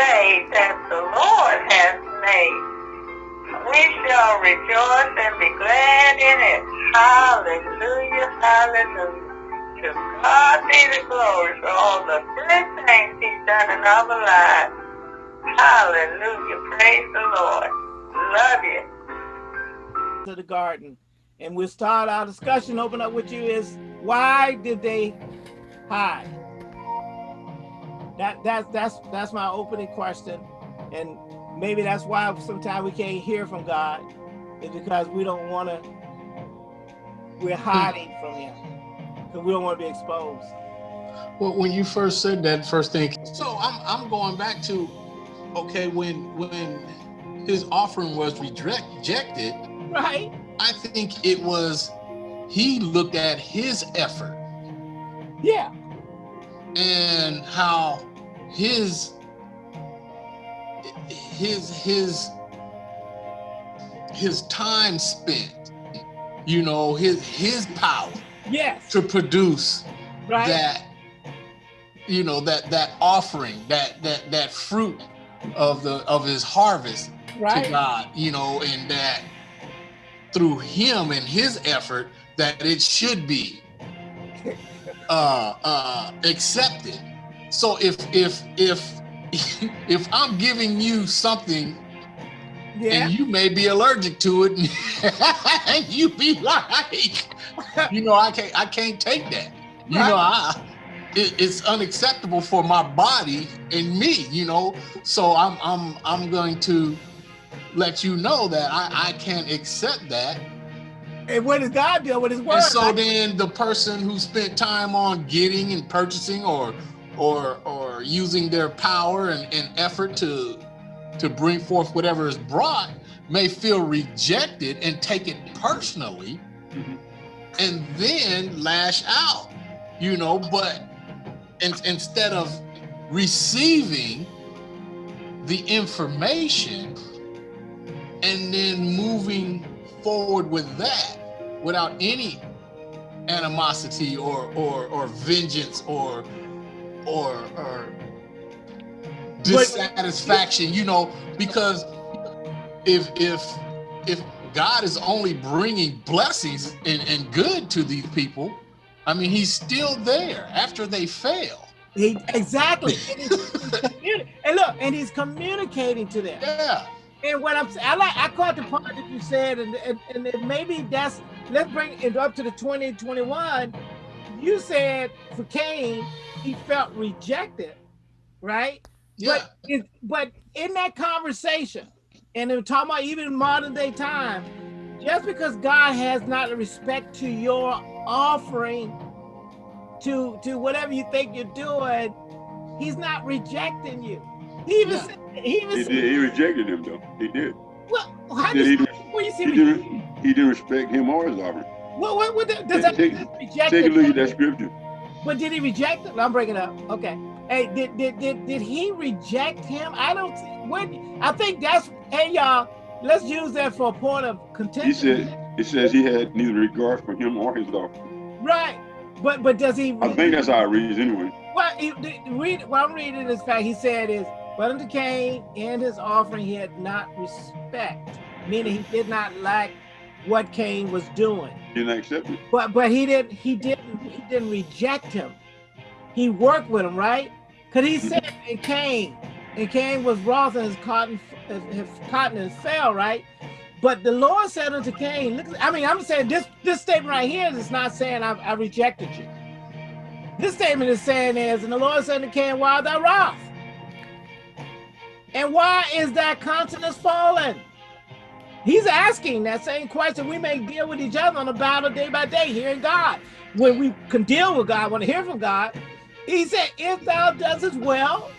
day that the Lord has made. We shall rejoice and be glad in it. Hallelujah, hallelujah. To God be the glory for all the good things he's done in our lives. Hallelujah, praise the Lord. Love you. To the garden. And we'll start our discussion, open up with you is why did they hide? That that's that's that's my opening question, and maybe that's why sometimes we can't hear from God, is because we don't want to. We're hmm. hiding from Him because we don't want to be exposed. Well, when you first said that first thing, so I'm I'm going back to, okay, when when his offering was rejected, right? I think it was he looked at his effort. Yeah. And how his his his his time spent, you know, his his power yes to produce right. that you know that that offering that that that fruit of the of his harvest right. to God you know and that through him and his effort that it should be uh uh accepted so if if if if i'm giving you something yeah. and you may be allergic to it and you be like you know i can't i can't take that you right. know i it, it's unacceptable for my body and me you know so i'm i'm i'm going to let you know that i i can't accept that and what does god do with his word and so then the person who spent time on getting and purchasing or or or using their power and, and effort to to bring forth whatever is brought may feel rejected and take it personally mm -hmm. and then lash out you know but in, instead of receiving the information and then moving forward with that without any animosity or or or vengeance or or or dissatisfaction you know because if if if god is only bringing blessings and, and good to these people i mean he's still there after they fail. He exactly. And, he's, and look and he's communicating to them. Yeah. And what I'm saying, I like I caught the part that you said, and and, and maybe that's let's bring it up to the 2021. You said for Cain, he felt rejected, right? Yeah. But it, but in that conversation, and in talking about even modern day time, just because God has not respect to your offering, to to whatever you think you're doing, He's not rejecting you. He even yeah. said, he even he, said, did, he rejected him though. He did. Well, how He, did, where you see he, didn't, he didn't respect him or his offering. What, what, what does that Take, reject take a look at that scripture. But did he reject it? I'm breaking up. Okay. Hey, did did did, did he reject him? I don't see what I think that's hey y'all, let's use that for a point of contention. He contention. said it says he had neither regard for him or his offering. right. But but does he I think that's how it reads anyway. what he the- read what I'm reading this fact he said is but unto Cain and his offering he had not respect, meaning he did not like what Cain was doing. He didn't accept it. But but he didn't he didn't he didn't reject him. He worked with him, right? Cause he mm-hmm. said in Cain, and Cain was wroth and his cotton his cotton fell, right? But the Lord said unto Cain, look, I mean, I'm saying this this statement right here is not saying I, I rejected you. This statement is saying is, and the Lord said unto Cain, why thou wroth? And why is that countenance fallen? He's asking that same question. We may deal with each other on a battle day by day, hearing God. When we can deal with God, want to hear from God, he said, if thou doest well,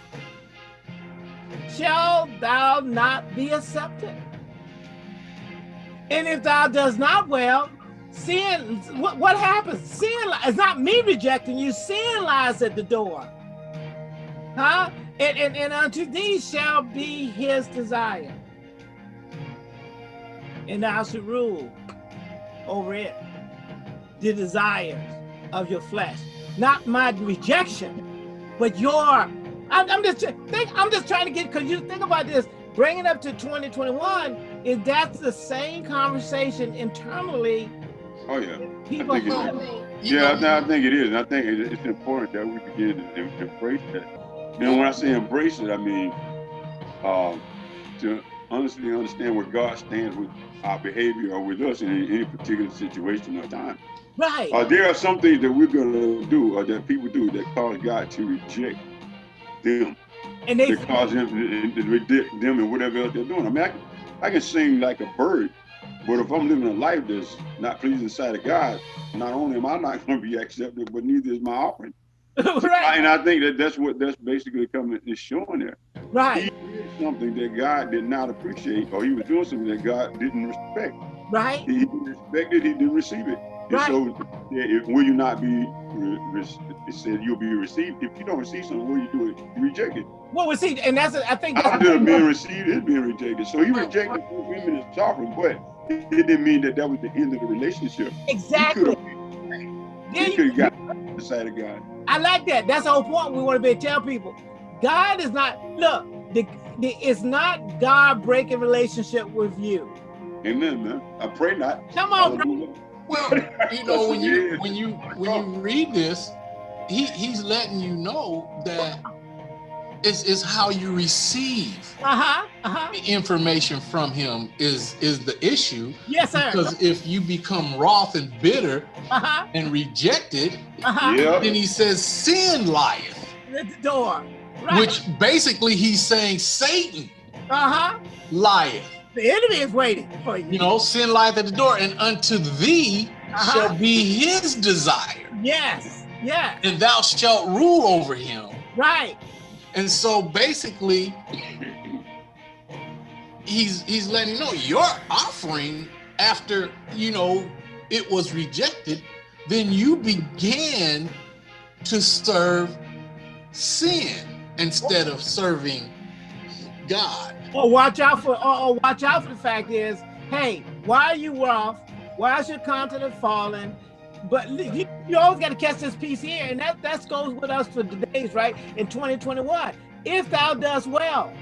shall thou not be accepted. And if thou does not well, sin, what, what happens? Sin, it's not me rejecting you, sin lies at the door. Huh? And, and, and unto thee shall be his desire. And thou should rule over it, the desires of your flesh. Not my rejection, but your I'm, I'm just think. I'm just trying to get because you think about this. Bringing it up to 2021 is that's the same conversation internally. Oh yeah. People I think have. it is. Yeah, I, I think it is. And I think it- it's important that we begin to em- embrace that. And when I say embrace it, I mean um, to honestly understand where God stands with our behavior or with us in any, any particular situation or time. Right. Uh, there are some things that we're going to do or that people do that cause God to reject them. and they cause them to, reject them and whatever else they're doing. I mean, I can, I can sing like a bird, but if I'm living a life that's not pleasing sight of God, not only am I not going to be accepted, but neither is my offering. right. And I think that that's what that's basically coming is showing there. Right. Something that God did not appreciate, or he was doing something that God didn't respect. Right. He didn't respect it, he didn't receive it. And Right. so, if, will you not be? It said you'll be received. If you don't receive something, what do you do? It you reject it. Well, we see, and that's I think After being received, it's being rejected. So he rejected both women as offering, but it didn't mean that that was the end of the relationship. exactly. He could have got the side of God. I like that. That's the whole point. We want to be tell people, God is not. Look, the, the, it's not God breaking relationship with you. Amen, man. I pray not. Come on, bro. Well, you know, when you when you when you read this, he he's letting you know that it's, it's how you receive Uh huh. Uh huh. the information from him is is the issue. Yes, sir. Because if you become wroth and bitter Uh huh. and rejected, Uh huh. Yeah. then he says sin lieth, At the door. Right. which basically he's saying Satan Uh huh. lieth. The enemy is waiting for you. You know, sin lieth at the door, and unto thee Uh-huh. shall be his desire, Yes. Yes. and thou shalt rule over him. Right. And so basically, he's he's letting you know your offering after you know it was rejected, then you began to serve sin instead of serving God. Or watch out for. Or, or watch out for the fact is, hey, why are you off? Why is your countenance falling? But you, you always got to catch this piece here, and that that goes with us for today's right in 2021. If thou does well,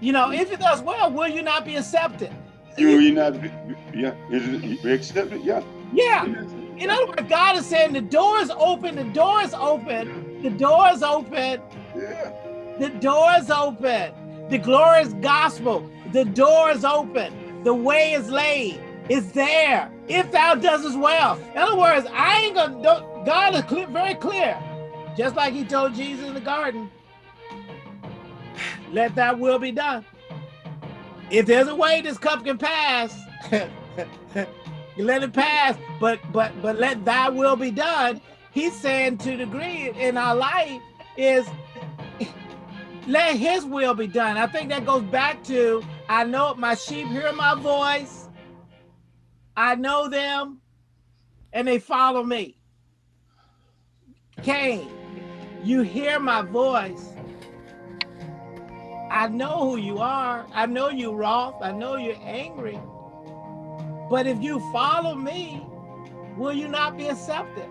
you know, if it does well, will you not be accepted? You you not be, yeah, is it you accept it? Yeah. Yeah. In other words, God is saying the door is open, the door is open, the door is open, Yeah. the door is open. The glorious gospel, the door is open, the way is laid, it's there. If thou does as well. In other words, I ain't gonna, don't, God is clear, very clear. Just like he told Jesus in the garden, let thy will be done. If there's a way this cup can pass, you let it pass, but but but let thy will be done. He's saying to the degree in our life is let his will be done. I think that goes back to I know my sheep hear my voice. I know them and they follow me. Cain, you hear my voice. I know who you are. I know you're wroth. I know you're angry. But if you follow me, will you not be accepted?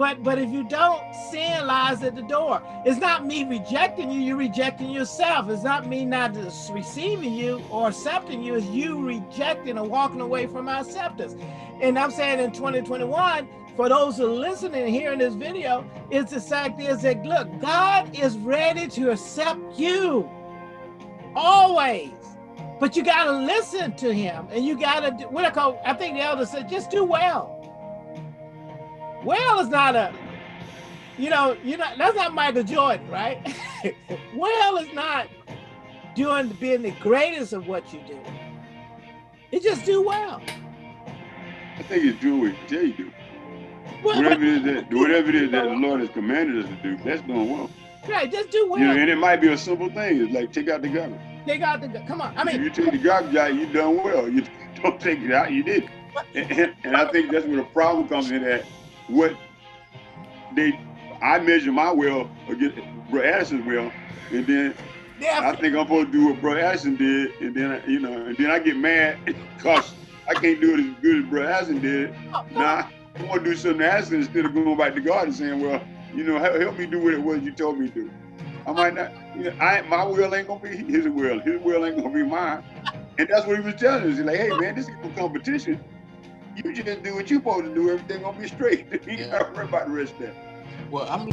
But but if you don't, sin lies at the door. It's not me rejecting you, you're rejecting yourself. It's not me not receiving you or accepting you, it's you rejecting and walking away from my acceptance. And I'm saying in 2021, for those who are listening and hearing this video, is the fact is that look, God is ready to accept you always. But you gotta listen to him and you gotta do what I call, I think the elder said, just do well. Well is not a, you know, you know, that's not Michael Jordan, right? well is not doing being the greatest of what you do. You just do well. I think it's do what he tell you do. Well, Whatever it is that whatever it is that the Lord has commanded us to do, that's doing well. right, just do well. You know, and it might be a simple thing. It's like take out the garbage. Take out the come on. I mean, if you take the garbage out, you done well. You don't take it out, you did. And, and, and I think that's where the problem comes in at what they I measure my well against Bro Addison's well, and then yeah. I think I'm supposed to do what Bro Addison did, and then I, you know, and then I get mad because I can't do it as good as Bro Addison did. Oh, now nah, I want to do something to Addison instead of going back to God and saying, well, you know, help, help me do what it was you told me to. I might not, you know, I my will ain't gonna be his will. His will ain't gonna be mine. And that's what he was telling us. He's like, hey man, this is a competition. You just do what you're supposed to do. Everything gonna be straight. you yeah. gotta worry about the rest of that. Well, I'm.